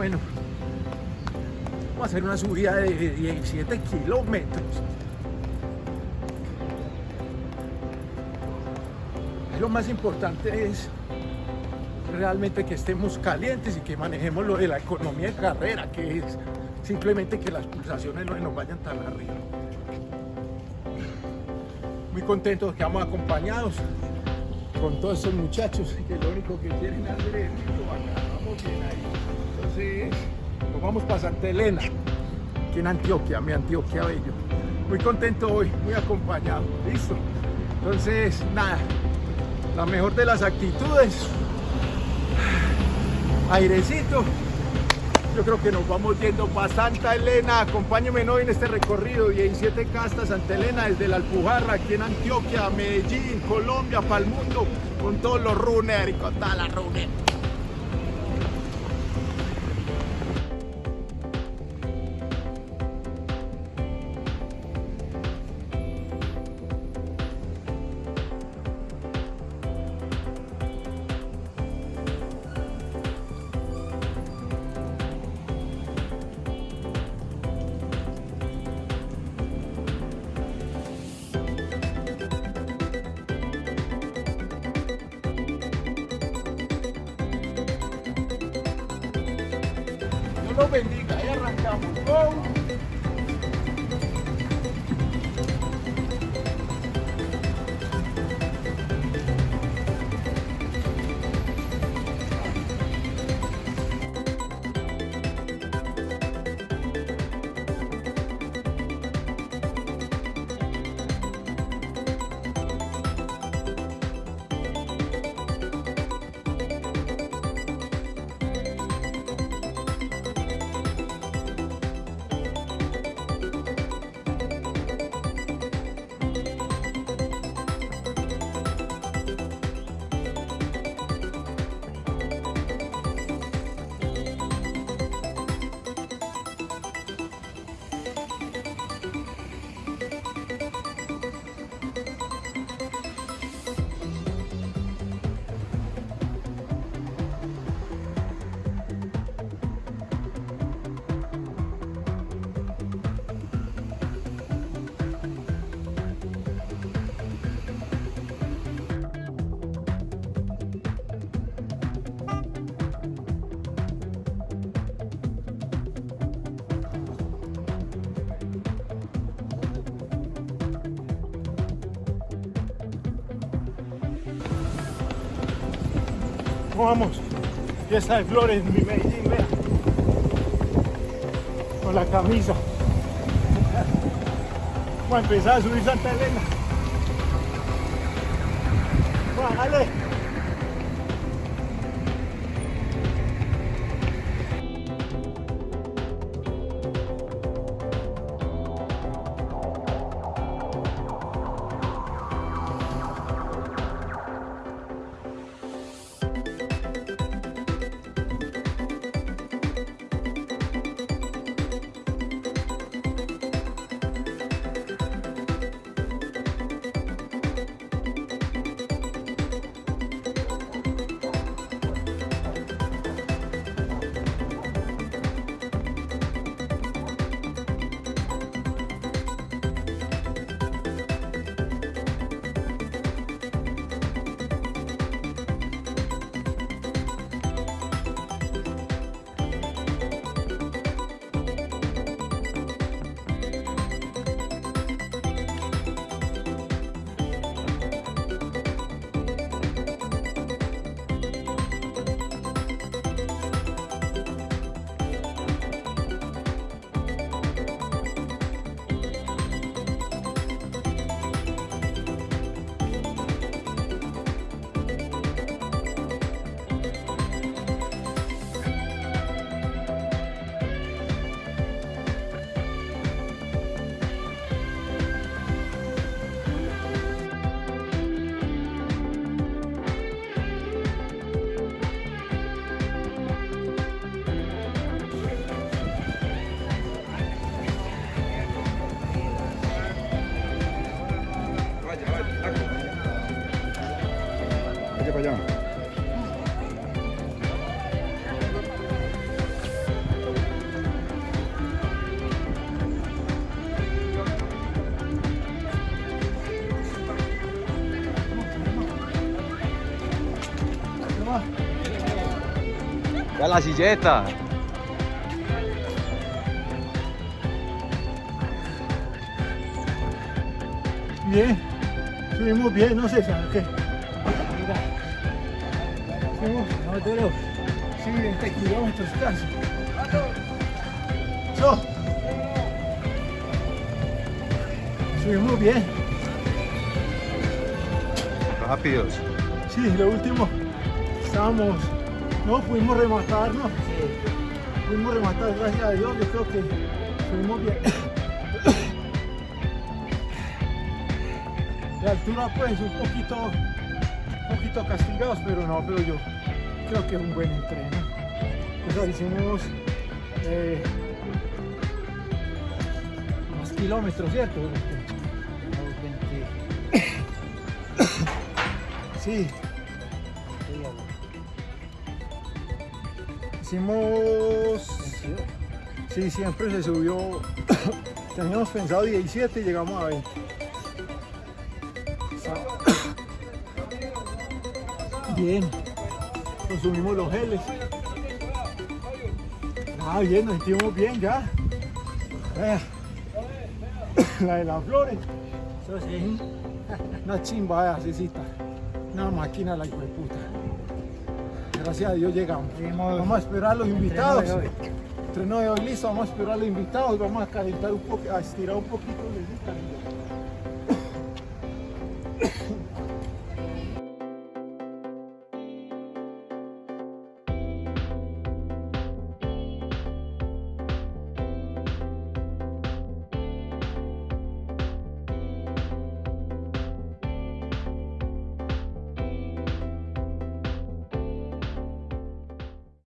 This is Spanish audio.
Bueno, vamos a hacer una subida de 17 kilómetros. Lo más importante es realmente que estemos calientes y que manejemos lo de la economía de carrera, que es simplemente que las pulsaciones no nos vayan tan arriba. Muy contentos que vamos acompañados con todos estos muchachos que lo único que quieren hacer es vamos bien ahí. Nos vamos para Santa Elena, aquí en Antioquia, mi Antioquia Bello. Muy contento hoy, muy acompañado, listo. Entonces, nada, la mejor de las actitudes, airecito, yo creo que nos vamos yendo para Santa Elena. Acompáñenme hoy en este recorrido 17 castas Santa Elena desde la Alpujarra, aquí en Antioquia, Medellín, Colombia, para el mundo, con todos los runners y con toda la runner. Bendiga. Ahí arrancamos. Vamos? Fiesta de flores, mi Medellín, vea. Con la camisa. Vamos a empezar a subir Santa Elena. para allá. ¡Ya la silleta! Bien, subimos bien, no sé, qué? Sí, 20 kilómetros casi. Subimos bien, Rápidos. sí, lo último, estábamos, no, pudimos rematar, ¿no? Pudimos rematar, gracias a Dios, yo creo que subimos bien. La altura pues un poquito, poquito castigados, pero no, pero yo creo que es un buen entreno. Pues hicimos eh, más kilómetros, ¿cierto? Sí. Hicimos... Sí, siempre se subió. Teníamos pensado 17 y llegamos a 20. Bien. Consumimos los geles. Ah, bien, nos sentimos bien ya. La de las flores. Eso sí. Una chimba de asesita. Una máquina la hijo de puta. Gracias a Dios llegamos. Vamos a esperar a los invitados. Entreno de hoy listo, vamos a esperar a los invitados, vamos a calentar un poco, a estirar un poquito.